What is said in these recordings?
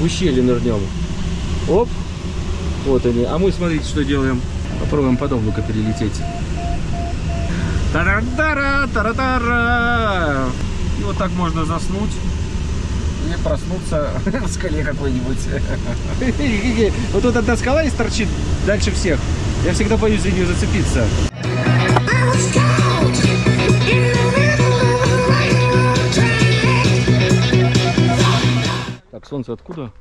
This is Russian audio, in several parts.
в ущелье нырнем. Оп. Вот они. А мы, смотрите, что делаем. Попробуем подобно-ка перелететь. Тара-тара, тара-тара. И вот так можно заснуть и проснуться в скале какой-нибудь. Вот тут одна скала и торчит дальше всех. Я всегда боюсь за нее зацепиться. Так, солнце откуда?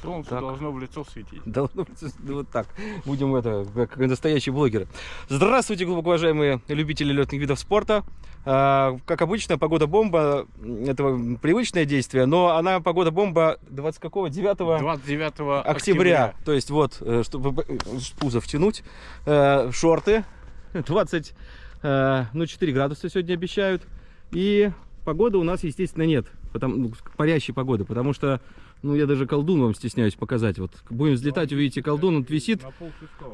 Солнце Так. должно в лицо светить. Должно быть ну, вот так. Будем это, как настоящие блогеры. Здравствуйте, глубоко уважаемые любители летных видов спорта. А, Как обычно, погода бомба. Это привычное действие, но она погода бомба 20 какого? 9 29 октября. октября. То есть вот, э, чтобы э, пузо втянуть, э, шорты 20, э, ну 4 градуса сегодня обещают. И погоды у нас, естественно, нет. Потому, ну, парящей погоды, потому что, ну, я даже колдун вам стесняюсь показать. Вот будем взлетать, увидите, колдун, он висит.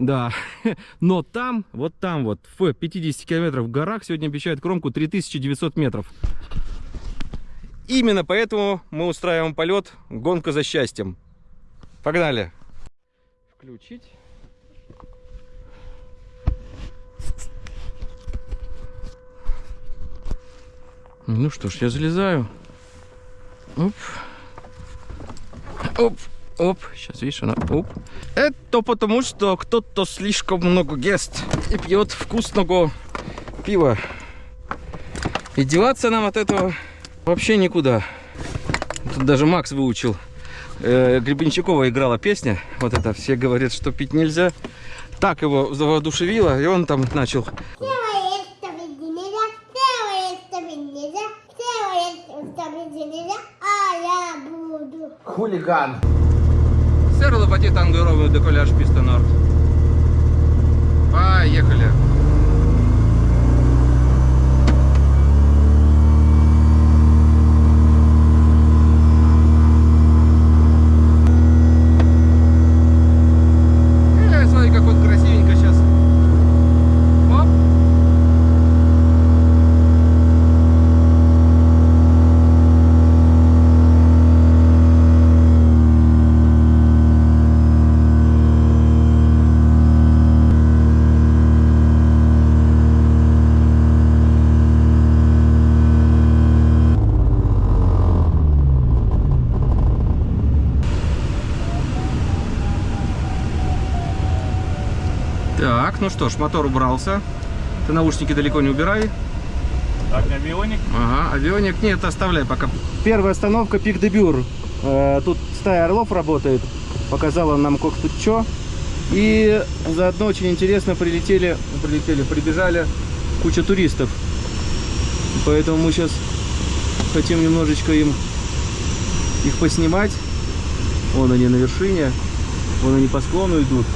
Да, но там, вот там вот, в 50 километров в горах сегодня обещают кромку 3900 метров. Именно поэтому мы устраиваем полет «Гонка за счастьем». Погнали! Включить. Ну что ж, я залезаю. Оп. Оп. Оп. Сейчас, видишь, она... Оп. Это потому, что кто-то слишком много ест и пьет вкусного пива. И деваться нам от этого вообще никуда. Тут даже Макс выучил. Э, Гребенщикова играла песня. Вот это все говорят, что пить нельзя. Так его воодушевило, и он там начал. Делай это ведь нельзя, делай это ведь нельзя, делай это ведь нельзя, а я буду. Хулиган. Серла Пати Тангуровый деколяж писта Норд. Поехали. Э, смотри, как вот красивенько сейчас. Оп. Так, ну что ж, мотор убрался. Ты наушники далеко не убирай. Так, авионик. Ага, авионик нет, оставляй пока. Первая остановка Пик де Бюр. Э, Тут стая орлов работает. Показала нам как тут что. И заодно очень интересно прилетели, прилетели, прибежали куча туристов. Поэтому мы сейчас хотим немножечко им их поснимать. Вон они на вершине. Вон они по склону идут.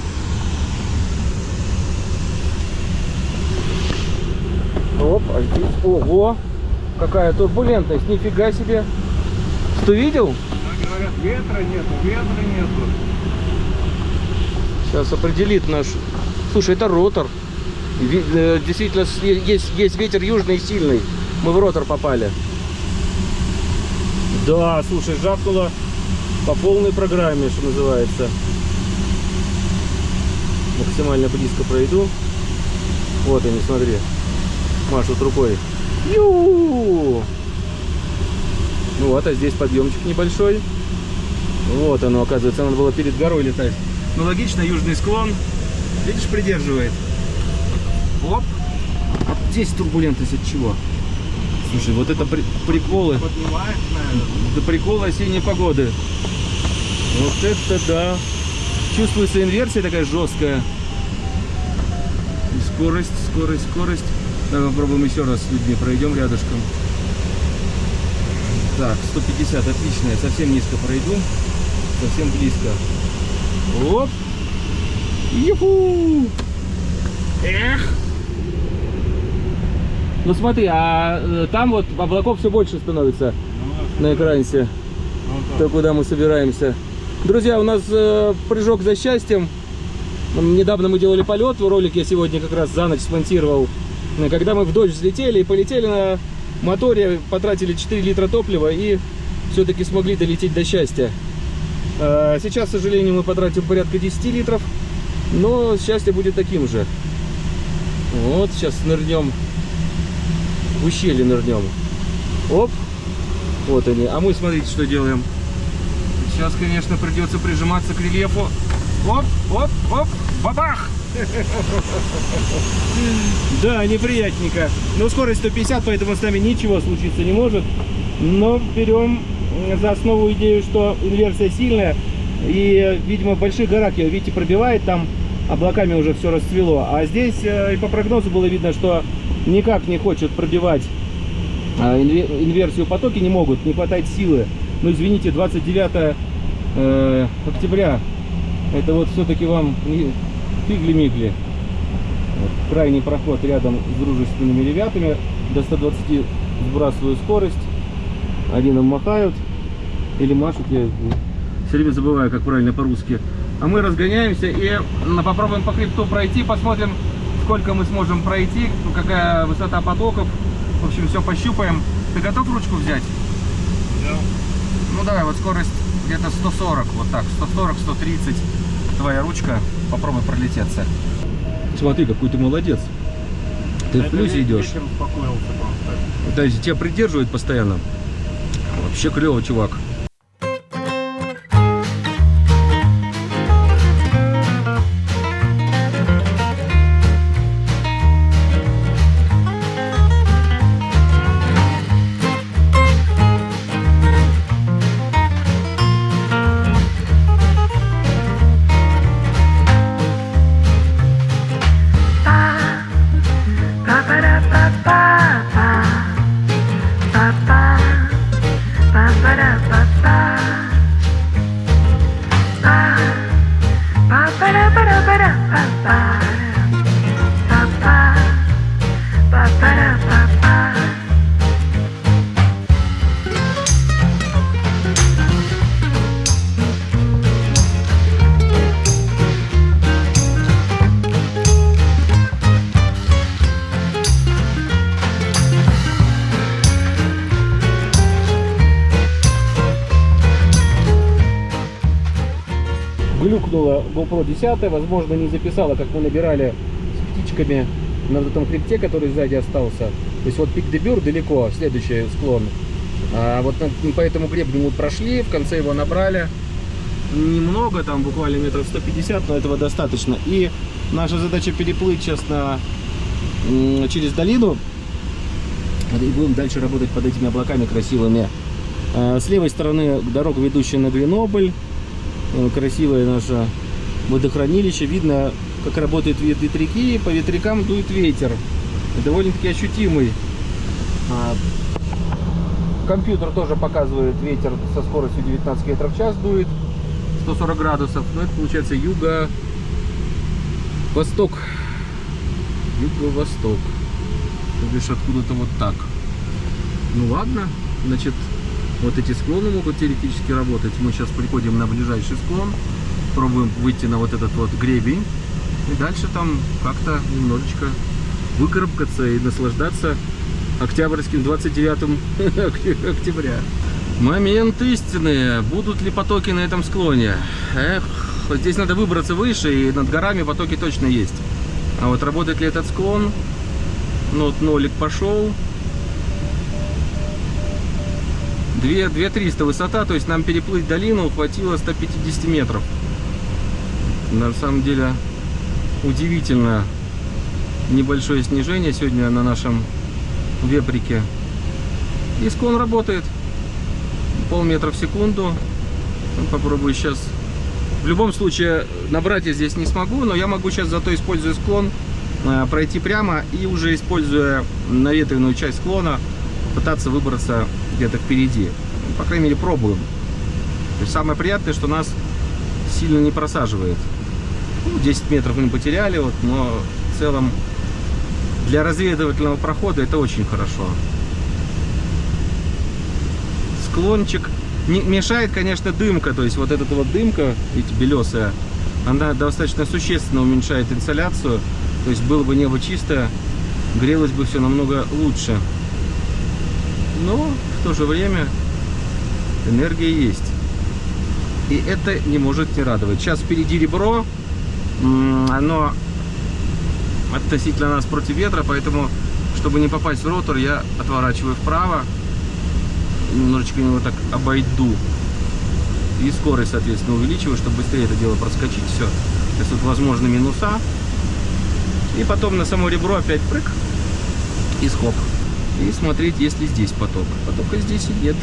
Оп, а здесь, ого, какая турбулентность, нифига себе. Что видел? Так говорят, ветра нету, ветра нету. Сейчас определит наш. Слушай, это ротор. Э, Действительно, есть, есть ветер южный и сильный. Мы в ротор попали. Да, слушай, жахнуло по полной программе, что называется. Максимально близко пройду. Вот они, смотри. Машут рукой. Ю! Ну вот, а здесь подъемчик небольшой. Вот оно, оказывается, надо было перед горой летать. Ну логично, южный склон. Видишь, придерживает. Оп. А здесь турбулентность от чего? Слушай, вот это при- приколы. Поднимает, наверное. Да приколы осенней погоды. Вот это да. Чувствуется инверсия такая жесткая. И скорость, скорость, скорость. Давай попробуем еще раз с людьми пройдем рядышком. Так, 150, отлично. Я совсем низко пройду. Совсем близко. Оп. Юху. Эх. Ну смотри, а э, там вот облаков все больше становится Ну, на экране. ну, То, куда мы собираемся. Друзья, у нас э, прыжок за счастьем. Недавно мы делали полет, ролик я сегодня как раз за ночь смонтировал. Когда мы в дождь взлетели и полетели на моторе, потратили 4 литра топлива и все-таки смогли долететь до счастья. Э, Сейчас, к сожалению, мы потратим порядка 10 литров, но счастье будет таким же. Вот, сейчас нырнем, в ущелье нырнем. Оп, вот они. А мы, смотрите, что делаем. Сейчас, конечно, придется прижиматься к рельефу. Оп, оп, оп, бабах! Да, неприятненько. Но скорость 150, поэтому с нами ничего случиться не может. Но берем за основу идею, что инверсия сильная. И, видимо, в больших горах ее, видите, пробивает, там облаками уже все расцвело. А здесь э, и по прогнозу было видно, что никак не хочет пробивать инве- инверсию потоки, не могут, не хватает силы. Ну, извините, 29 э, октября, это вот все-таки вам не фигли-мигли. Вот, крайний проход рядом с дружественными ребятами. До 120 сбрасываю скорость. Они нам махают или машут. Я все время забываю, как правильно по-русски. А мы разгоняемся и попробуем по хребту пройти. Посмотрим, сколько мы сможем пройти, какая высота потоков. В общем, все пощупаем. Ты готов ручку взять? Ну давай, вот скорость где-то 140, вот так, 140, 130. Твоя ручка, попробуй пролететься. Смотри, какой ты молодец. Ты в плюсе идешь. То есть тебя придерживают постоянно. Вообще клево, чувак. GoPro 10, возможно, не записала, как мы набирали с птичками на этом хребте, который сзади остался. То есть вот пик Дебюр далеко, следующий склон. А вот на- по этому гребню мы прошли, в конце его набрали. Немного, там буквально метров 150, но этого достаточно. И наша задача переплыть сейчас на, через долину. И будем дальше работать под этими облаками красивыми. А, С левой стороны дорога, ведущая на Гренобль. Э, красивое наше водохранилище. Видно, как работают вет- ветряки. По ветрякам дует ветер. Довольно-таки ощутимый. А, Компьютер тоже показывает ветер со скоростью 19 метров в час дует. 140 градусов. Ну, это получается юго... Восток. Юго-восток. То откуда-то вот так. Ну ладно. Значит, вот эти склоны могут теоретически работать. Мы сейчас приходим на ближайший склон, пробуем выйти на вот этот вот гребень. И дальше там как-то немножечко выкарабкаться и наслаждаться октябрьским 29 октября. Момент истины. Будут ли потоки на этом склоне? Эх, вот здесь надо выбраться выше, и над горами потоки точно есть. А вот работает ли этот склон? Ну, вот нолик пошел. 2, 2300 высота, то есть нам переплыть долину хватило 150 метров. На самом деле удивительно небольшое снижение сегодня на нашем веприке. И склон работает. Полметра в секунду. Ну, Попробую сейчас. В любом случае набрать я здесь не смогу, но я могу сейчас зато используя склон э, пройти прямо и уже используя наветренную часть склона пытаться выбраться где-то впереди. По крайней мере, пробуем. Самое приятное, что нас сильно не просаживает. Ну, 10 метров мы потеряли, вот, но в целом для разведывательного прохода это очень хорошо. Склончик. Не, мешает, конечно, дымка. То есть вот эта вот дымка, видите, белесая, она достаточно существенно уменьшает инсоляцию. То есть было бы небо чистое, грелось бы все намного лучше. Но в то же время энергия есть. И это не может не радовать. Сейчас впереди ребро. Оно относительно нас против ветра, поэтому, чтобы не попасть в ротор, я отворачиваю вправо. Немножечко его так обойду. И скорость, соответственно, увеличиваю, чтобы быстрее это дело проскочить. Все. Сейчас тут возможны минуса. И потом на само ребро опять прыг. И скоп. И смотреть, есть ли здесь поток. Потока здесь и нет.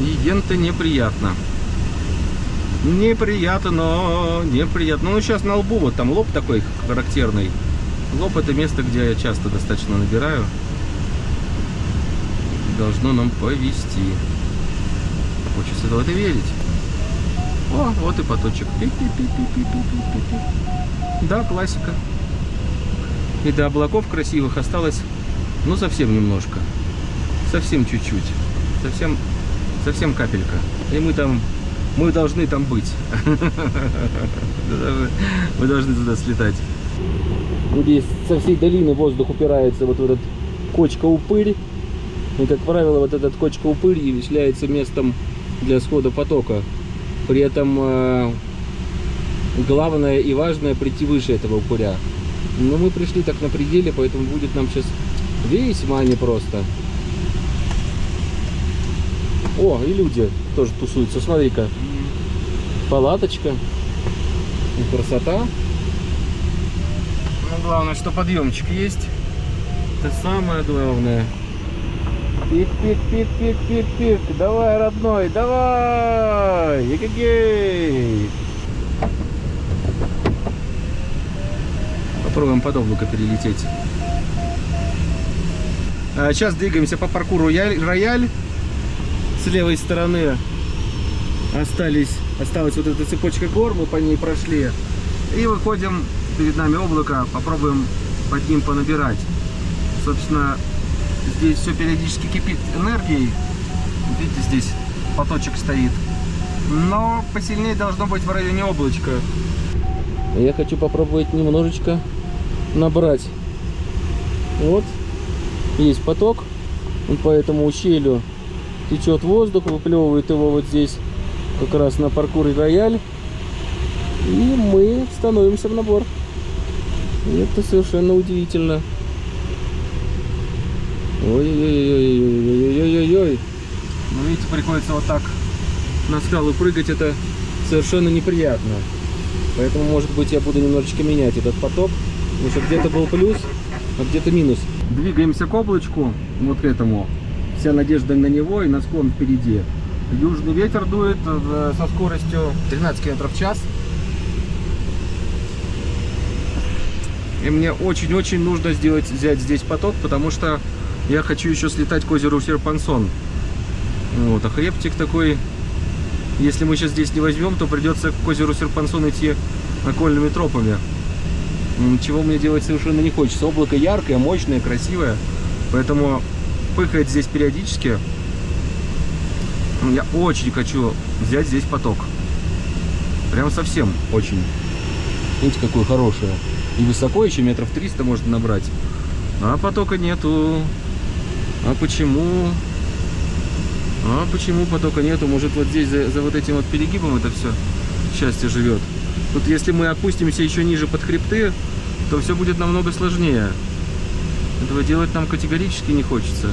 И ента неприятно. Неприятно, но неприятно. Ну, сейчас на лбу, вот там лоб такой характерный. Лоб это место, где я часто достаточно набираю. Должно нам повести. Хочется в верить. О, вот и поточек. Пи-пи-пи-пи-пи-пи-пи-пи. Да, классика. И до облаков красивых осталось, ну, совсем немножко. Совсем чуть-чуть. Совсем, совсем капелька. И мы там, мы должны там быть. Мы должны туда слетать. Здесь со всей долины воздух упирается вот в этот кочка-упырь. И, как правило, вот этот кочка-упырь является местом для схода потока. При этом э, главное и важное прийти выше этого упыря. Но мы пришли так на пределе, поэтому будет нам сейчас весьма непросто. О, и люди тоже тусуются. Смотри-ка. Палаточка. И красота. Ну, главное, что подъемчик есть. Это самое главное. Пик, пик, пик, пик, пик, пик. Давай, родной, давай. Егегей. Попробуем под облако перелететь. А, Сейчас двигаемся по паркуру. Рояль. С левой стороны остались, осталась вот эта цепочка гор, мы по ней прошли. И выходим, перед нами облако, попробуем под ним понабирать. Собственно, здесь все периодически кипит энергией. Видите, здесь поточек стоит. Но посильнее должно быть в районе облачка. Я хочу попробовать немножечко набрать. Вот, есть поток, он по этому ущелью течет воздух, выплевывает его вот здесь, как раз на паркуре рояль. И мы становимся в набор. И это совершенно удивительно. Ой-ой-ой-ой-ой-ой-ой-ой. Ну, видите, приходится вот так на скалу прыгать, это совершенно неприятно. Поэтому, может быть, я буду немножечко менять этот поток. Потому что где-то был плюс, а где-то минус. Двигаемся к облачку, вот к этому. Вся надежда на него и на склон впереди. Южный ветер дует э, со скоростью 13 км в час. И мне очень-очень нужно сделать, взять здесь поток, потому что я хочу еще слетать к озеру Серпансон. Вот, а хребтик такой, если мы сейчас здесь не возьмем, то придется к озеру Серпансон идти окольными тропами. Чего мне делать совершенно не хочется. Облако яркое, мощное, красивое. Поэтому пыхает здесь периодически. Я очень хочу взять здесь поток. Прям совсем очень. Видите, какое хорошее. И высоко еще метров 300 можно набрать. А потока нету. А почему? А почему потока нету? Может вот здесь за, за вот этим вот перегибом это все счастье живет. Тут если мы опустимся еще ниже под хребты, то все будет намного сложнее. Этого делать нам категорически не хочется.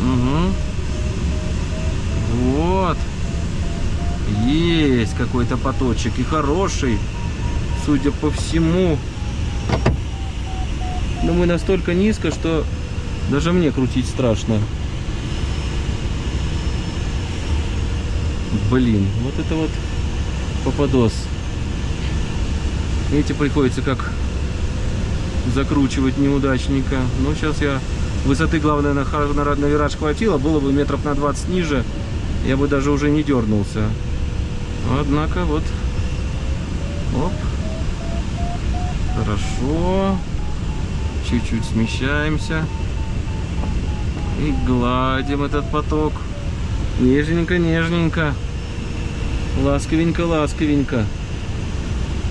Угу. Вот. Есть какой-то поточек и хороший, судя по всему. Но мы настолько низко, что даже мне крутить страшно. Блин, вот это вот попадос. Видите, приходится как закручивать неудачника. Ну, сейчас я... Высоты, главное, на, на, на вираж хватило. Было бы метров на 20 ниже, я бы даже уже не дернулся. Однако, вот... Оп. Хорошо. Чуть-чуть смещаемся. И гладим этот поток. Нежненько, нежненько. Ласковенько, ласковенько.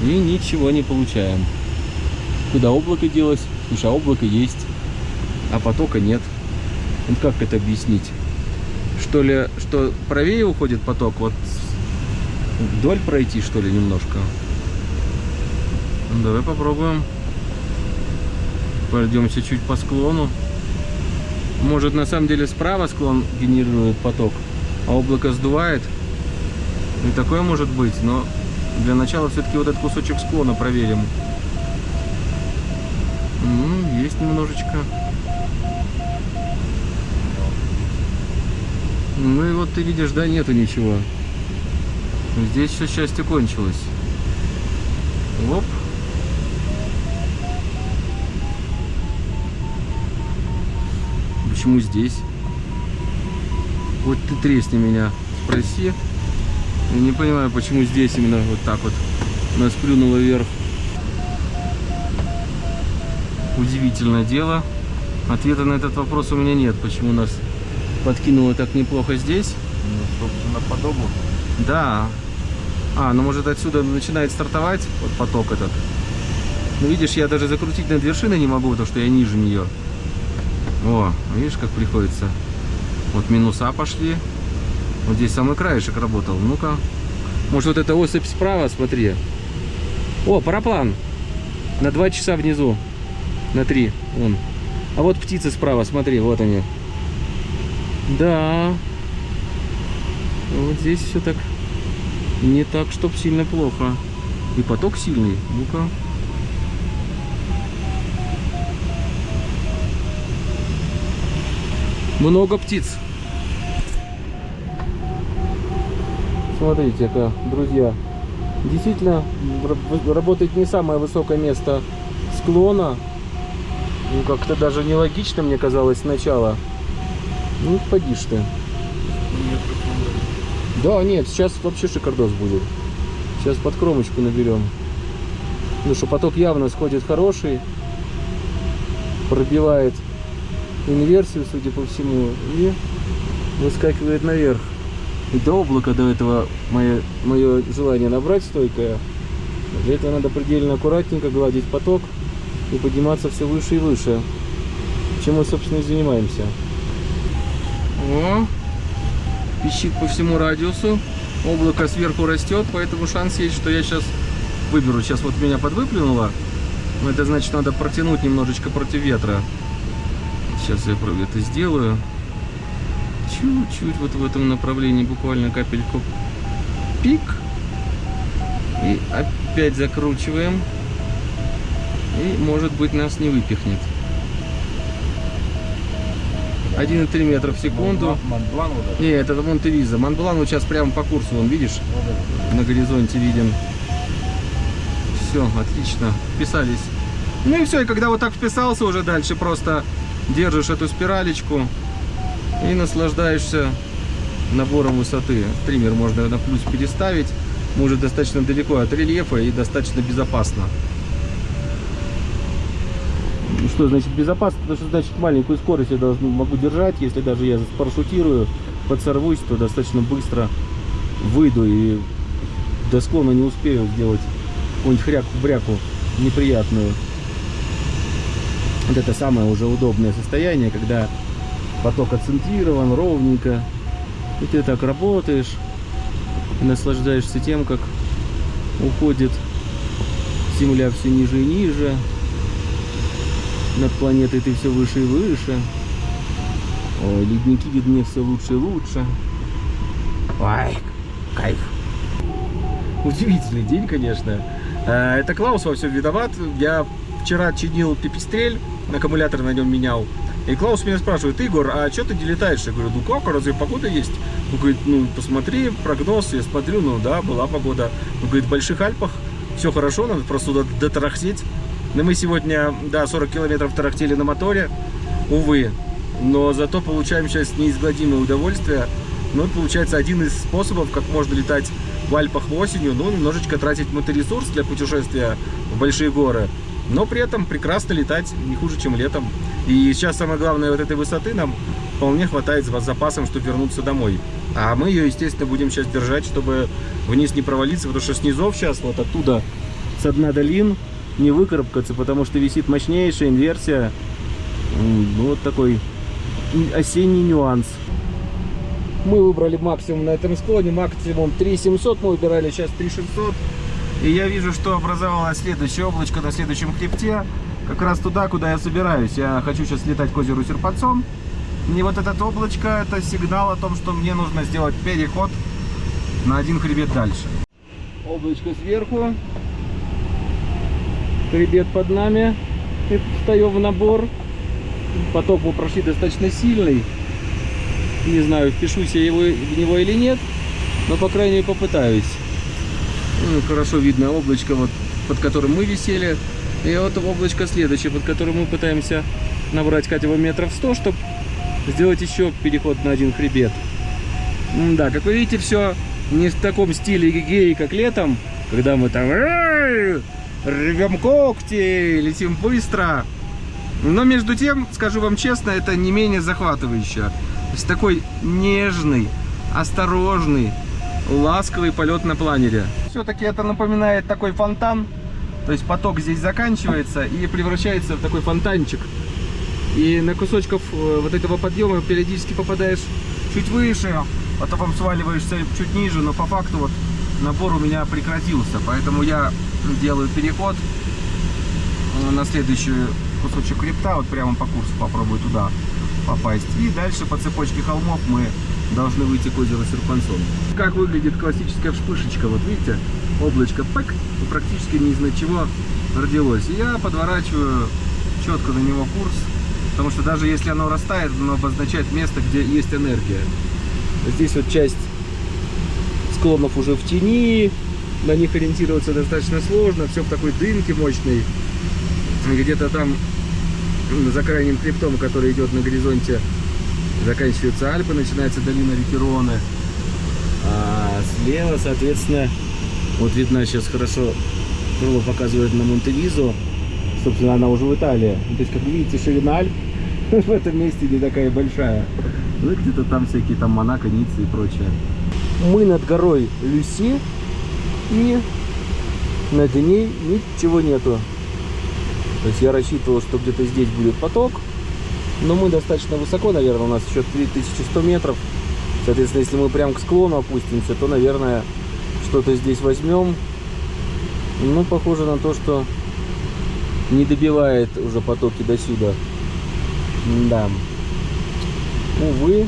И ничего не получаем. Куда облако делось? Слушай, а облако есть, а потока нет. Вот как это объяснить? Что ли, что правее уходит поток, вот вдоль пройти, что ли, немножко. Ну, Давай попробуем. Пройдемся чуть по склону. Может, на самом деле справа склон генерирует поток, а облако сдувает. И такое может быть, но для начала все-таки вот этот кусочек склона проверим. Ну, есть немножечко. Ну и вот ты видишь, да, нету ничего. Здесь все счастье кончилось. Оп. Почему здесь? Вот ты тресни меня, спроси. Не понимаю, почему здесь именно вот так вот нас плюнуло вверх. Удивительное дело. Ответа на этот вопрос у меня нет, почему нас подкинуло так неплохо здесь. Ну, собственно, подобу. Да. А, ну может отсюда начинает стартовать вот поток этот. Ну видишь, я даже закрутить над вершиной не могу, потому что я ниже нее. О, видишь, как приходится. Вот минуса пошли. Вот здесь самый краешек работал. Ну-ка. Может вот эта осыпь справа, смотри. О, параплан. На два часа внизу. На три. Вон. А вот птицы справа, смотри, вот они. Да. Вот здесь все так не так, чтоб сильно плохо. И поток сильный. Ну-ка. Много птиц. Смотрите-ка, друзья. Действительно, работает не самое высокое место склона. Ну, как-то даже нелогично, мне казалось, сначала. Ну, поди ты. Да, нет, сейчас вообще шикардос будет. Сейчас под кромочку наберем. Ну что поток явно сходит хороший. Пробивает инверсию, судя по всему. И выскакивает наверх. И до облака до этого мое, мое желание набрать стойкое. Для этого надо предельно аккуратненько гладить поток и подниматься все выше и выше. Чем мы, собственно, и занимаемся. О, пищит по всему радиусу. Облако сверху растет, поэтому шанс есть, что я сейчас выберу. Сейчас вот меня подвыплюнуло. Но это значит, надо протянуть немножечко против ветра. Сейчас я это сделаю. Чуть-чуть вот в этом направлении, буквально капельку. Пик. И опять закручиваем. И, может быть, нас не выпихнет. 1,3 метра в секунду. Монблан вот этот. Не, это Монтевиза. Монблан вот сейчас прямо по курсу, вон, видишь, на горизонте виден. Все, отлично, вписались. Ну и все, и когда вот так вписался, уже дальше просто держишь эту спиралечку и наслаждаешься набором высоты. Триммер можно на плюс переставить. Может достаточно далеко от рельефа и достаточно безопасно. Что значит безопасно? Потому что значит маленькую скорость я должен, могу держать. Если даже я парашютирую, подсорвусь, то достаточно быстро выйду и до склона не успею сделать какую-нибудь хряку-бряку неприятную. Вот это самое уже удобное состояние, когда поток отцентрирован ровненько. И ты так работаешь наслаждаешься тем, как уходит Земля все ниже и ниже. Над планетой ты все выше и выше. Ой, ледники видны все лучше и лучше. Ой, кайф. Удивительный день, конечно. Э, Это Клаус во всем виноват. Я вчера чинил пипистрель, аккумулятор на нем менял. И Клаус меня спрашивает, Игорь, а что ты не? Я говорю, ну как, разве погода есть? Он говорит, ну посмотри прогноз. Я смотрю, ну да, была погода. Он говорит, в Больших Альпах все хорошо, надо просто туда дотарахтеть. Но мы сегодня, да, 40 километров тарахтели на моторе, увы. Но зато получаем сейчас неизгладимое удовольствие. Ну, получается один из способов, как можно летать в Альпах осенью, ну, немножечко тратить моторесурс для путешествия в большие горы, но при этом прекрасно летать не хуже, чем летом. И сейчас самое главное, вот этой высоты нам вполне хватает с запасом, чтобы вернуться домой. А мы ее, естественно, будем сейчас держать, чтобы вниз не провалиться, потому что снизов сейчас вот оттуда, с дна долин, не выкарабкаться, потому что висит мощнейшая инверсия. Вот такой осенний нюанс. Мы выбрали максимум на этом склоне, максимум 3700 мы выбирали, сейчас 3600. И я вижу, что образовалось следующее облачко на следующем хребте, как раз туда, куда я собираюсь. Я хочу сейчас летать к озеру Серпанцон. И вот это облачко, это сигнал о том, что мне нужно сделать переход на один хребет дальше. Облачко сверху, хребет под нами, и встаем в набор. Поток мы прошли достаточно сильный. Не знаю, впишусь я его, в него или нет, но по крайней мере попытаюсь. Ну, хорошо видно облачко, вот, под которым мы висели. И вот облачко следующее, под которым мы пытаемся набрать хотя бы метров 100, чтобы сделать еще переход на один хребет. Да, как вы видите, все не в таком стиле гигеи, как летом, когда мы там «Эй, рвем когти, летим быстро. Но между тем, скажу вам честно, это не менее захватывающе. То есть такой нежный, осторожный, ласковый полет на планере. Все-таки это напоминает такой фонтан. То есть поток здесь заканчивается и превращается в такой фонтанчик. И на кусочков э, вот этого подъема периодически попадаешь чуть выше, потом сваливаешься чуть ниже, но по факту вот набор у меня прекратился. Поэтому я делаю переход э, на следующий кусочек хребта, вот прямо по курсу попробую туда попасть. И дальше по цепочке холмов мы должны выйти к озеру Серпансон. Как выглядит классическая вспышечка, вот видите, облачко пэк, практически не из чего родилось. Я подворачиваю четко на него курс, потому что даже если оно растает, оно обозначает место, где есть энергия. Здесь вот часть склонов уже в тени, на них ориентироваться достаточно сложно, все в такой дымке мощной. Где-то там за крайним хребтом, который идет на горизонте, заканчиваются Альпы, начинается долина реки. А слева, соответственно, вот видно сейчас хорошо, крыло показывает на Монтевизу. Собственно, она уже в Италии. То есть, как видите, ширина Альп в этом месте не такая большая. Ну где-то там всякие там Монако, Ниццы и прочее. Мы над горой Люси и над ней ничего нету. То есть я рассчитывал, что где-то здесь будет поток, но мы достаточно высоко, наверное, у нас еще 3100 метров. Соответственно, если мы прям к склону опустимся, то, наверное, что-то здесь возьмем. Ну, похоже на то, что не добивает уже потоки до сюда. Да. Увы.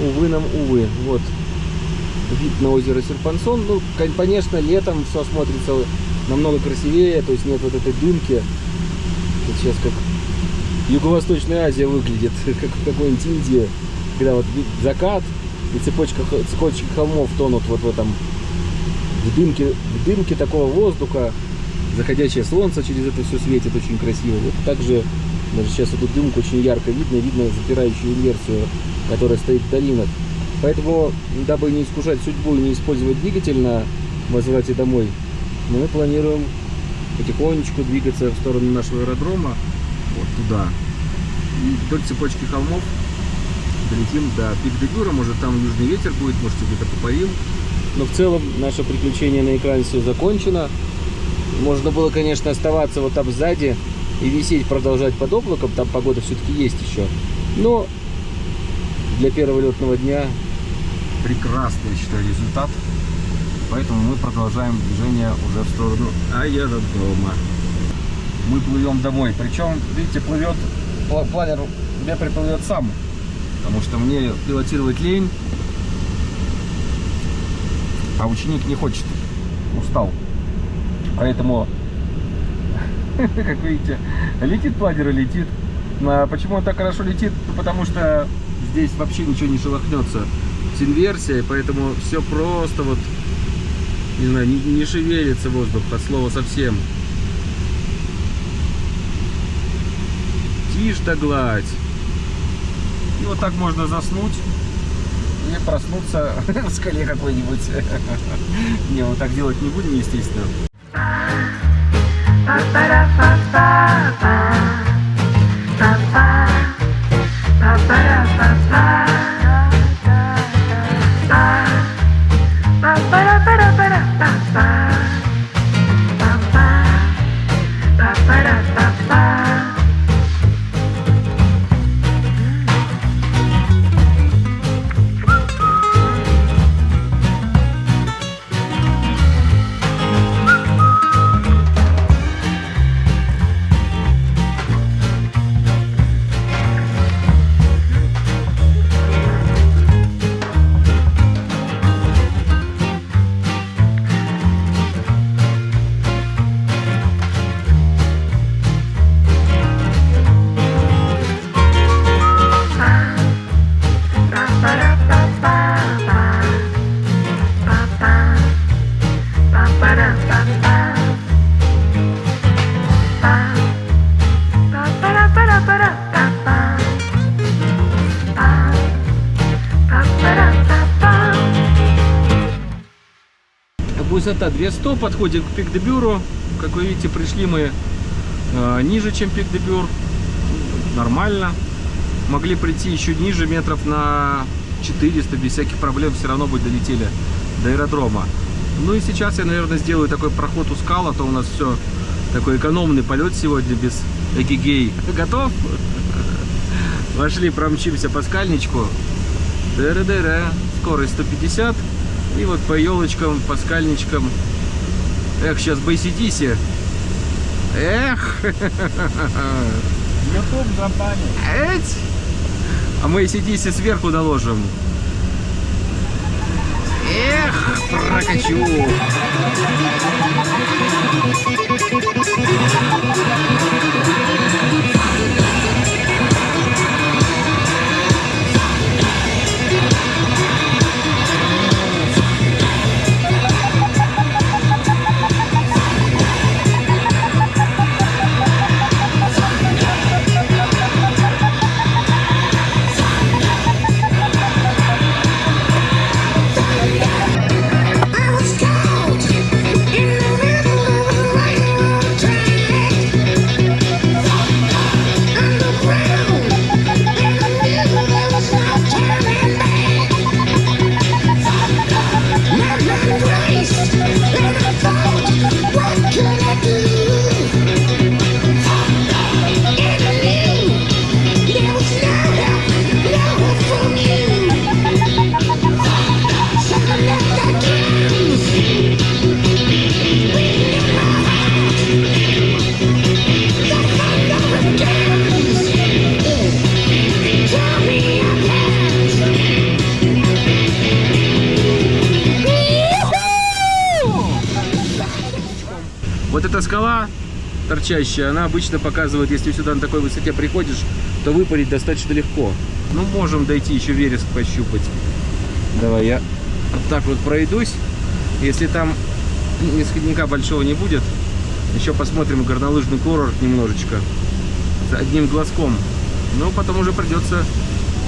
Увы нам, увы. Вот. Вид на озеро Серпансон. Ну, кон- конечно, летом все смотрится намного красивее. То есть нет вот этой дымки. Это сейчас как Юго-Восточная Азия выглядит. Как в какой-нибудь Индии. Когда вот закат и цепочка, цепочки холмов тонут вот в этом в дымке, в дымке такого воздуха, заходящее солнце через это все светит очень красиво. Вот также даже сейчас эту дымку очень ярко видно, видно запирающую инверсию, которая стоит в долинах. Поэтому, дабы не искушать судьбу и не использовать двигатель на возврате домой, мы планируем потихонечку двигаться в сторону нашего аэродрома, вот туда. И вдоль цепочки холмов долетим до Пик-де-Бюра, может там южный ветер будет, может где-то попарим. Но в целом наше приключение на экране все закончено. Можно было, конечно, оставаться вот там сзади и висеть, продолжать под облаком, там погода все-таки есть еще. Но для первого летного дня прекрасный, я считаю, результат. Поэтому мы продолжаем движение уже в сторону аэродрома. Мы плывем домой. Причем, видите, плывет пла- планер меня приплывет сам. Потому что мне пилотировать лень. А ученик не хочет. Устал. Поэтому, как видите, летит планер и летит. А почему он так хорошо летит? Потому что здесь вообще ничего не шелохнется. С инверсией, поэтому все просто вот, не знаю, не, не шевелится воздух от слова совсем. Тишь да гладь. И вот так можно заснуть и проснуться в скале какой-нибудь. Не, вот так делать не будем, естественно. Высота 200, подходим к Пик-де-Бюру. Как вы видите, пришли мы э, ниже, чем Пик-де-Бюр. Нормально. Могли прийти еще ниже, метров на 400, без всяких проблем все равно бы долетели до аэродрома. Ну и сейчас я, наверное, сделаю такой проход у скал, а то у нас все такой экономный полет сегодня без эгигей. Готов? Вошли, промчимся по скальничку. Дыры-дыры. Скорость 150. И вот по елочкам, по скальничкам. Эх, сейчас бы ACDC. Эх! Ютуб забанит. Эть! А мы ACDC сверху наложим. Эх, прокачу! I торчащая, она обычно показывает, если сюда на такой высоте приходишь, то выпалить достаточно легко. Ну, можем дойти еще вереск пощупать. Давай я вот так вот пройдусь. Если там нисходника большого не будет, еще посмотрим горнолыжный курорт немножечко. С одним глазком. Ну, потом уже придется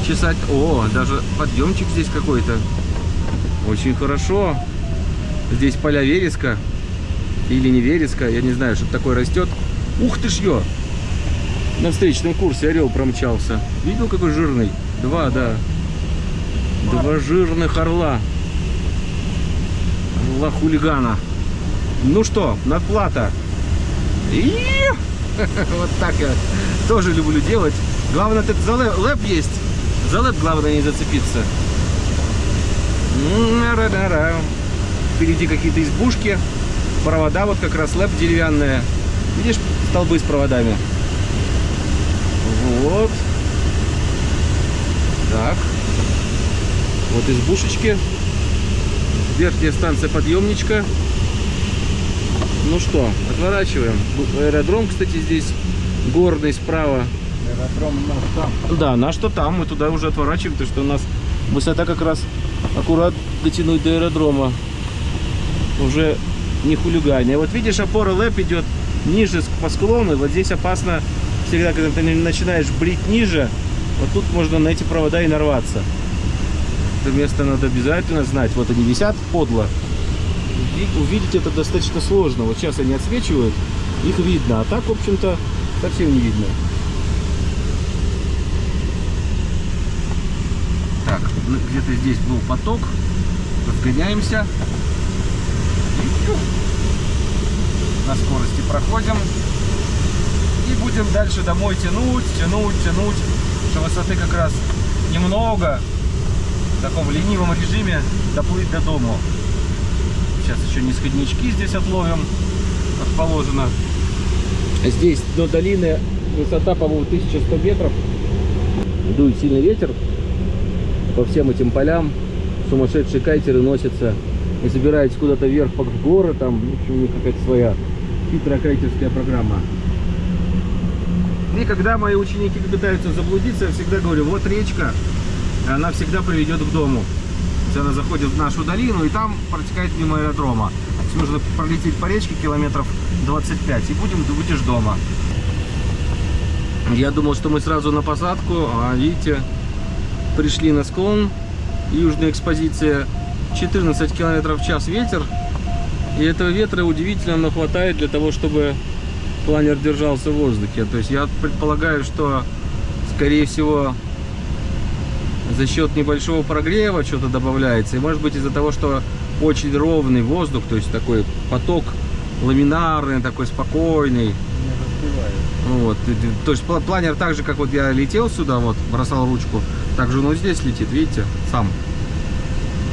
чесать. О, даже подъемчик здесь какой-то. Очень хорошо. Здесь поля вереска. Или не вереска, я не знаю, что такое растет. Ух ты ж ё! На встречном курсе орел промчался. Видел, какой жирный? Два, да. Два жирных орла. Орла хулигана. Ну что, надплата. Вот так я тоже люблю делать. Главное, тут за лэп, есть. За лэп главное не зацепиться. Впереди какие-то избушки. Провода вот как раз лэп деревянная. Видишь столбы с проводами? Вот. Так. Вот избушечки. Верхняя станция подъемничка. Ну что, отворачиваем. Аэродром, кстати, здесь горный справа. Аэродром у нас там. Да, наш-то там, мы туда уже отворачиваем, потому что у нас высота как раз аккурат дотянуть до аэродрома. Уже не хулиганье. Вот видишь, опора лэп идет ниже по склону, вот здесь опасно всегда, когда ты начинаешь брить ниже, вот тут можно на эти провода и нарваться. Это место надо обязательно знать. Вот они висят подло. Ви- Увидеть это достаточно сложно. Вот сейчас они отсвечивают, их видно, а так, в общем-то, совсем не видно. Так, ну, где-то здесь был поток. Разгоняемся. И чух. На скорости проходим. И будем дальше домой тянуть, тянуть, тянуть. Что высоты как раз немного. В таком ленивом режиме доплыть до дому. Сейчас еще нисходнички здесь отловим, как положено. Здесь до долины высота, по-моему, 1100 метров. Дует сильный ветер по всем этим полям. Сумасшедшие кайтеры носятся и собираются куда-то вверх в горы. Там, в общем, у них какая-то своя хитрая кайтерская программа. И когда мои ученики пытаются заблудиться, я всегда говорю, вот речка, она всегда приведет к дому. Она заходит в нашу долину и там протекает мимо аэродрома. То нужно пролететь по речке километров 25 и будем, будешь дома. Я думал, что мы сразу на посадку, а видите, пришли на склон, южная экспозиция, 14 километров в час ветер, И этого ветра удивительно, но хватает для того, чтобы планер держался в воздухе. То есть я предполагаю, что, скорее всего, за счет небольшого прогрева что-то добавляется. И может быть из-за того, что очень ровный воздух, то есть такой поток ламинарный, такой спокойный. Вот. То есть пла- планер так же, как вот я летел сюда, вот, бросал ручку, так же он вот здесь летит, видите, сам.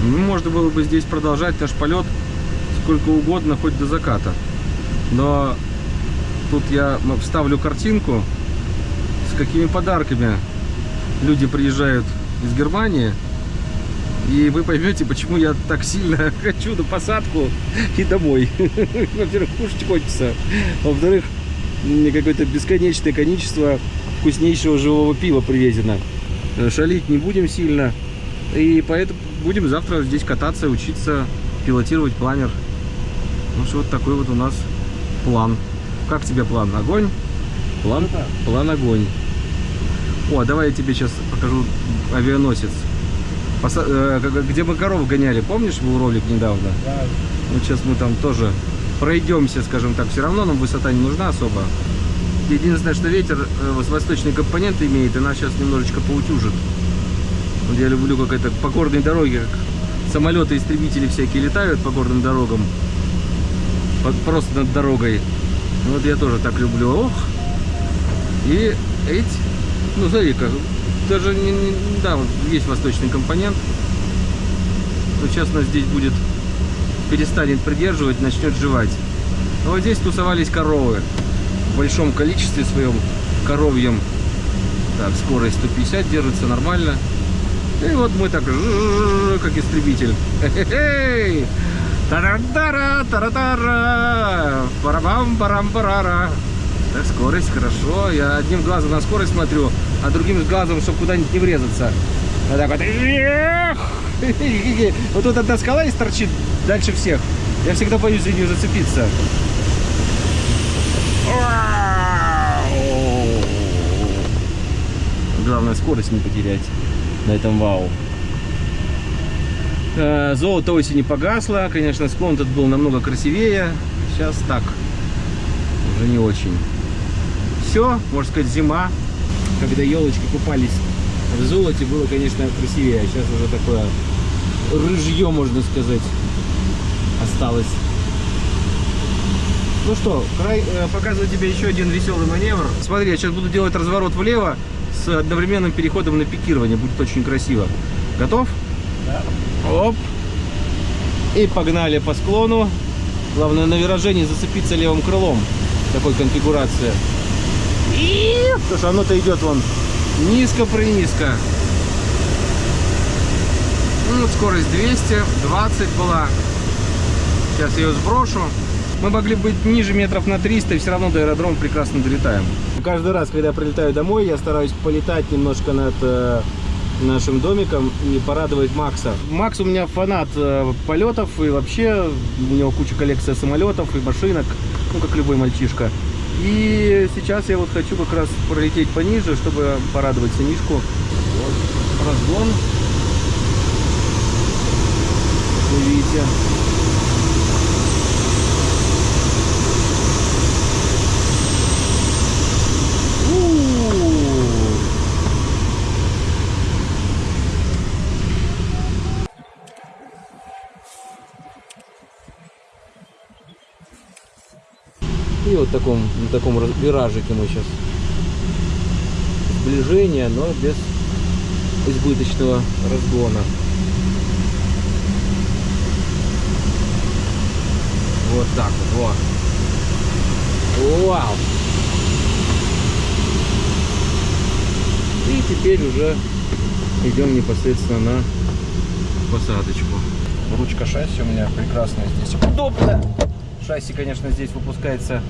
Ну, можно было бы здесь продолжать наш полет сколько угодно, хоть до заката. Но тут я вставлю картинку, с какими подарками люди приезжают из Германии. И вы поймете, почему я так сильно хочу на посадку и домой. Во-первых, кушать хочется. Во-вторых, какое-то бесконечное количество вкуснейшего живого пива привезено. Э, Шалить не будем сильно. И поэтому будем завтра здесь кататься, учиться пилотировать планер. Ну что вот такой вот у нас план. Как тебе план? Огонь? План, Ну да. план огонь. О, давай я тебе сейчас покажу авианосец. Поса- э, где мы коров гоняли, помнишь, был ролик недавно? Да, Вот сейчас мы там тоже пройдемся, скажем так. Все равно нам высота не нужна особо. Единственное, что ветер э, с восточной компоненты имеет, и нас сейчас немножечко поутюжит. Вот я люблю, как это по горной дороге, как самолеты, истребители всякие летают по горным дорогам. Под- просто над дорогой. Вот я тоже так люблю. Ох! И эти, ну смотри-ка, даже не, не- да, вот есть восточный компонент. Вот сейчас нас здесь будет перестанет придерживать, начнет жевать. Но вот здесь тусовались коровы в большом количестве своем коровьем. Так, скорость 150 держится нормально. И вот мы так, как истребитель. Хе-хе-хей! Тара-тара, тара-тара, парабам парам парара Так, скорость, хорошо. Я одним глазом на скорость смотрю, а другим глазом, чтобы куда-нибудь не врезаться. Вот так вот. Вот тут одна скала и торчит дальше всех. Я всегда боюсь за нее зацепиться. Главное скорость не потерять на этом вау. Э, Золото осени погасло. Конечно, склон тут был намного красивее. Сейчас так. Уже не очень. Все, можно сказать, зима. Когда елочки купались в золоте, было, конечно, красивее. А сейчас уже такое рыжье, можно сказать, осталось. Ну что, край, э, показываю тебе еще один веселый маневр. Смотри, я сейчас буду делать разворот влево с одновременным переходом на пикирование. Будет очень красиво. Готов? Оп. И погнали по склону. Главное на вираже не зацепиться левым крылом. Такой конфигурация. И... Потому что оно-то идет вон низко-принизко. Ну, скорость 220 была. Сейчас ее сброшу. Мы могли быть ниже метров на 300 и все равно до аэродрома прекрасно долетаем. Каждый раз, когда я прилетаю домой, я стараюсь полетать немножко над э, нашим домиком и порадовать Макса. Макс у меня фанат э, полетов и вообще у него куча коллекция самолетов и машинок, ну как любой мальчишка. И сейчас я вот хочу как раз пролететь пониже, чтобы порадовать сынишку. Вот. Разгон. Вы видите. И вот таком, на таком виражике мы сейчас. Сближение, но без избыточного разгона. Вот так вот. Во. Вау! И теперь уже идем непосредственно на посадочку. Ручка шасси у меня прекрасная здесь. Удобно! Шасси, конечно, здесь выпускается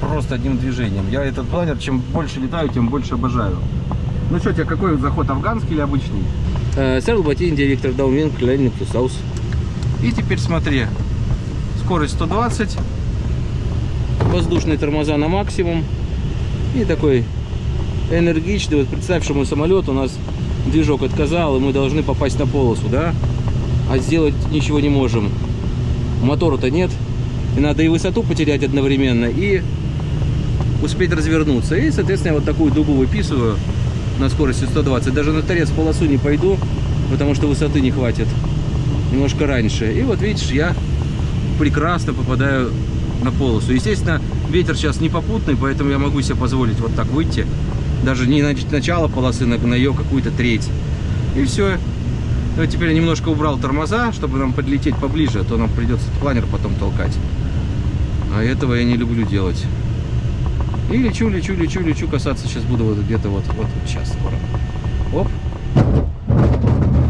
просто одним движением. Я этот планер, чем больше летаю, тем больше обожаю. Ну что, тебе какой заход, афганский или обычный? Сэрл Батин, директор Landing to South. И теперь смотри, скорость 120, воздушные тормоза на максимум. И такой энергичный, вот представь, что мой самолет, у нас движок отказал, и мы должны попасть на полосу, да? А сделать ничего не можем. Мотора-то нет, И надо и высоту потерять одновременно, и успеть развернуться. И, соответственно, я вот такую дугу выписываю на скорости 120. Даже на торец полосу не пойду, потому что высоты не хватит. Немножко раньше. И вот видишь, я прекрасно попадаю на полосу. Естественно, ветер сейчас не попутный, поэтому я могу себе позволить вот так выйти. Даже не на начало полосы, на, на ее какую-то треть. И все. Ну, теперь я немножко убрал тормоза, чтобы нам подлететь поближе, а то нам придется планер потом толкать. А этого я не люблю делать. И лечу, лечу, лечу, лечу, касаться сейчас буду вот где-то вот, вот сейчас скоро. Оп.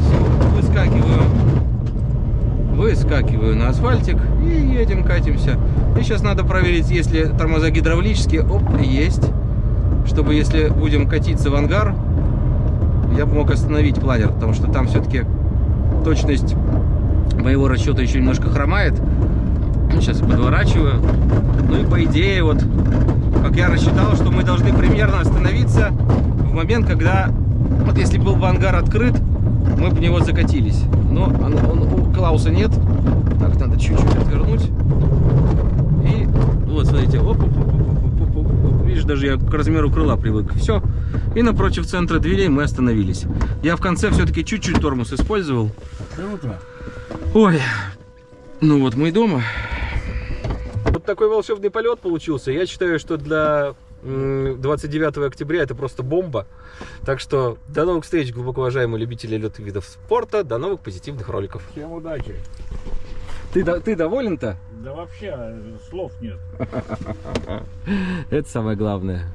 Все, выскакиваю. Выскакиваю на асфальтик и едем, катимся. И сейчас надо проверить, если тормоза гидравлические. Оп, есть. Чтобы если будем катиться в ангар, я бы мог остановить планер, потому что там все-таки точность моего расчета еще немножко хромает. Сейчас подворачиваю. Ну и по идее, вот, как я рассчитал, что мы должны примерно остановиться в момент, когда, вот если был бы ангар открыт, мы бы в него закатились. Но он, он, у Клауса нет. Так, надо чуть-чуть отвернуть. И вот, смотрите, оп, оп, оп, оп, оп, оп, оп. Видишь, даже я к размеру крыла привык. Все. И напротив центра дверей мы остановились. Я в конце все-таки чуть-чуть тормоз использовал. Круто. Ой, ну вот мы и дома. Вот такой волшебный полет получился. Я считаю, что для м, 29 октября это просто бомба. Так что до новых встреч, глубоко уважаемые любители летных видов спорта. До новых позитивных роликов. Всем удачи. Ты, ты доволен-то? Да вообще э, слов нет. Это самое главное.